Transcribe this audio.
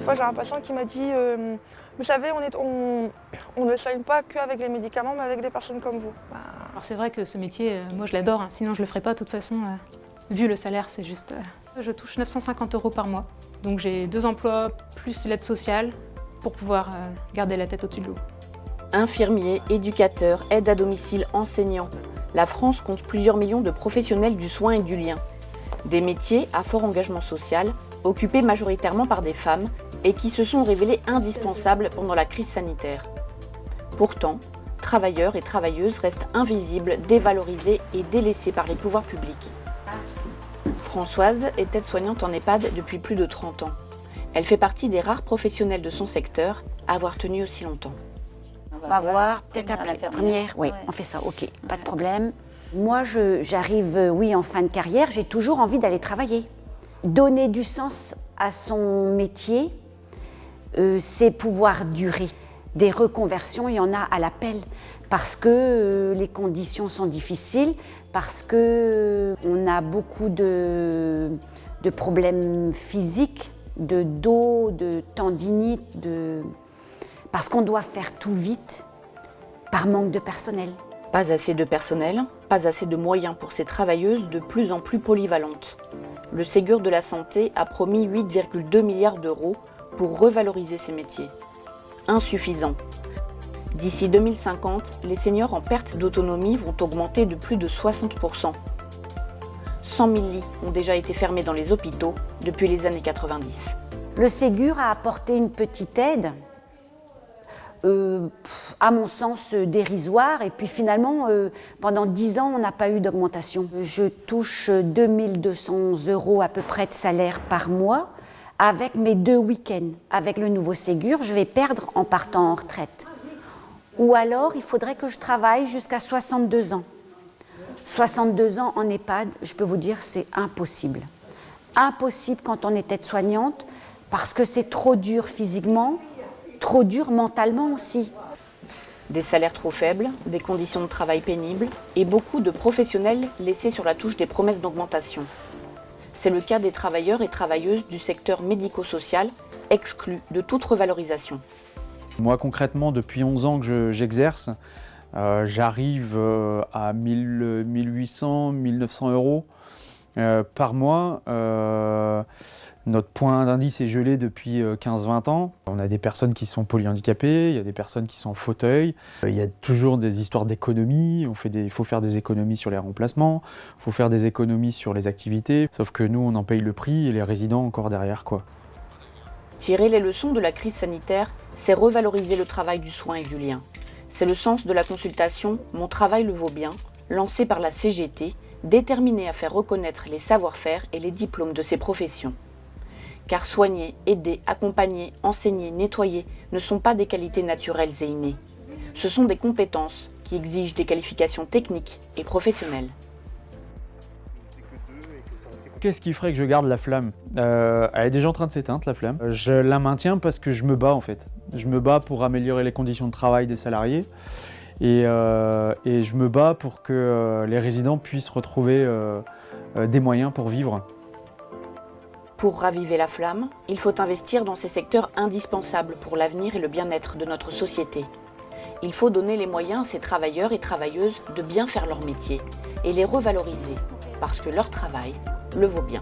Une fois, j'ai un patient qui m'a dit euh, Vous savez, on, est, on, on ne soigne pas qu'avec les médicaments, mais avec des personnes comme vous. Bah, alors c'est vrai que ce métier, euh, moi je l'adore, hein. sinon je le ferais pas de toute façon. euh, vu le salaire, c'est juste... euh, je touche 950 euros par mois, donc j'ai deux emplois plus l'aide sociale pour pouvoir euh, garder la tête au-dessus de l'eau. Infirmiers, éducateurs, aides à domicile, enseignants. La France compte plusieurs millions de professionnels du soin et du lien. Des métiers à fort engagement social, occupés majoritairement par des femmes et qui se sont révélés indispensables pendant la crise sanitaire. Pourtant, travailleurs et travailleuses restent invisibles, dévalorisés et délaissés par les pouvoirs publics. Françoise est aide-soignante en EHPAD depuis plus de 30 ans. Elle fait partie des rares professionnels de son secteur à avoir tenu aussi longtemps. On va voir, peut-être après. l'infirmière. Première, oui, Ouais. on fait ça, ok, pas de problème. Moi, j'arrive, euh, oui, en fin de carrière, j'ai toujours envie d'aller travailler. Donner du sens à son métier, euh, c'est pouvoir durer. Des reconversions, il y en a à l'appel, parce que euh, les conditions sont difficiles, parce que euh, on a beaucoup de, de problèmes physiques, de dos, de tendinite, de... parce qu'on doit faire tout vite par manque de personnel. Pas assez de personnel, pas assez de moyens pour ces travailleuses de plus en plus polyvalentes. Le Ségur de la Santé a promis 8,2 milliards d'euros pour revaloriser ces métiers. Insuffisant. D'ici 2050, les seniors en perte d'autonomie vont augmenter de plus de 60%. 100 000 lits ont déjà été fermés dans les hôpitaux depuis les années 90. Le Ségur a apporté une petite aide, euh, à mon sens euh, dérisoire, et puis finalement, euh, pendant 10 ans, on n'a pas eu d'augmentation. Je touche euh, 2200 euros à peu près de salaire par mois avec mes deux week-ends. Avec le nouveau Ségur, je vais perdre en partant en retraite. Ou alors, il faudrait que je travaille jusqu'à 62 ans. 62 ans en EHPAD, je peux vous dire, c'est impossible. Impossible quand on est aide-soignante, parce que c'est trop dur physiquement, trop dur mentalement aussi. Des salaires trop faibles, des conditions de travail pénibles et beaucoup de professionnels laissés sur la touche des promesses d'augmentation. C'est le cas des travailleurs et travailleuses du secteur médico-social, exclus de toute revalorisation. Moi concrètement, depuis 11 ans que je- j'exerce, euh, j'arrive euh, à 1000, 1800, 1900 euros euh, par mois. Euh, notre point d'indice est gelé depuis euh, 15-20 ans. On a des personnes qui sont polyhandicapées, il y a des personnes qui sont en fauteuil. Euh, Il y a toujours des histoires des- Il faut faire des économies sur les remplacements, il faut faire des économies sur les activités. Sauf que nous, on en paye le prix et les résidents encore derrière. quoi. Tirer les leçons de la crise sanitaire, c'est revaloriser le travail du soin et du lien. C'est le sens de la consultation Mon travail le vaut bien, lancée par la CGT, déterminée à faire reconnaître les savoir-faire et les diplômes de ces professions. Car soigner, aider, accompagner, enseigner, nettoyer ne sont pas des qualités naturelles et innées. Ce sont des compétences qui exigent des qualifications techniques et professionnelles. Qu'est-ce qui ferait que je garde la flamme? Euh, Elle est déjà en train de s'éteindre, la flamme. Euh, Je la maintiens parce que je me bats, en fait. Je me bats pour améliorer les conditions de travail des salariés. Et, euh, et je me bats pour que euh, les résidents puissent retrouver euh, des moyens pour vivre. Pour raviver la flamme, il faut investir dans ces secteurs indispensables pour l'avenir et le bien-être de notre société. Il faut donner les moyens à ces travailleurs et travailleuses de bien faire leur métier et les revaloriser parce que leur travail le vaut bien.